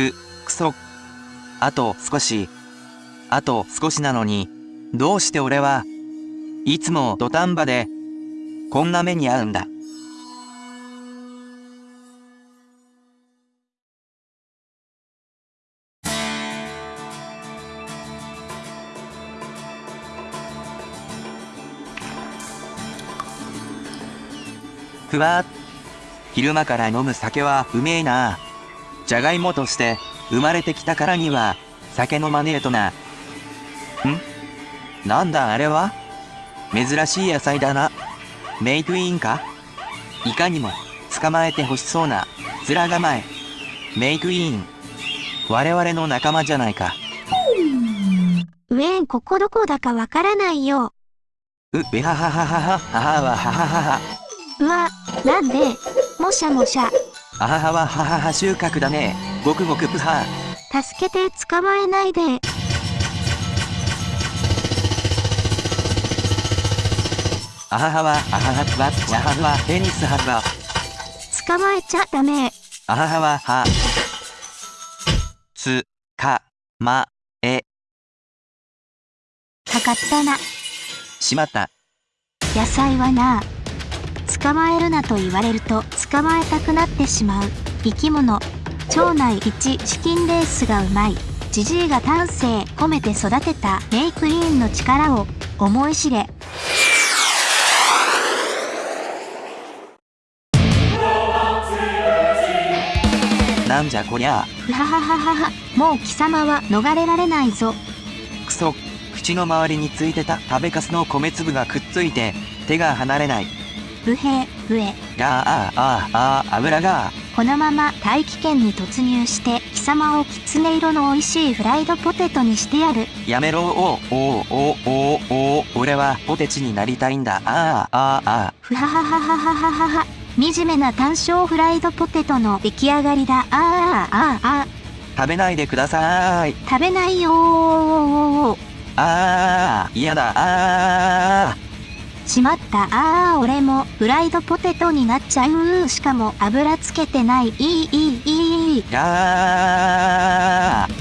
く、くそ。あと少し。あと少しなのに、どうして俺は、いつも土壇場で、こんな目に遭うんだ。ふわっ昼間から飲む酒はうめえな。じゃがいもとして生まれてきたからには酒飲まねえとな。ん？なんだあれは？珍しい野菜だな。メイクインか？いかにも捕まえて欲しそうな面構え。メイクイン。我々の仲間じゃないか。ウェーンここどこだかわからないよ。う、べははははは、はははははは。うわ、なんで、もしゃもしゃ。あはははははは収穫だね。ごくごくぷは。助けて捕まえないで。あははは、あははは、やはは、テニスはは。捕まえちゃダメ。あははは、は。つ、か、ま、え。かかったな。しまった。野菜はな。捕まえるなと言われると捕まえたくなってしまう。生き物。腸内1チキンレースがうまい。ジジイが丹精込めて育てた。メイクイーンの力を思い知れ。なんじゃこりゃ。ふははははは。もう貴様は逃れられないぞ。くそ。口の周りについてた食べかすの米粒がくっついて手が離れない。不平不えがああああ油が。このまま大気圏に突入して貴様をきつね色の美味しいフライドポテトにしてやる。やめろおおおおお俺はポテチになりたいんだ。ああああ。ふはははははははは。惨めな単勝フライドポテトの出来上がりだ。ああああ。食べないでください。食べないよー。ああ嫌だ。ああしまった。ああ俺もフライドポテトになっちゃう。しかも油つけてない。いいいいいいあー。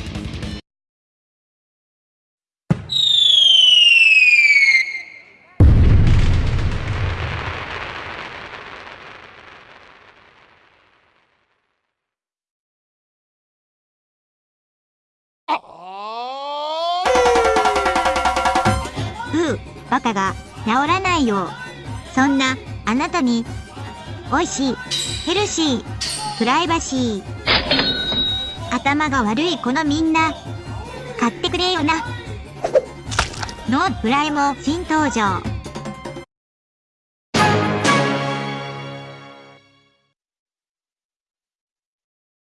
うう、バカが治らないよ。そんな、あなたに、美味しい、ヘルシー、プライバシー。頭が悪いこのみんな、買ってくれよな。ノープライも新登場。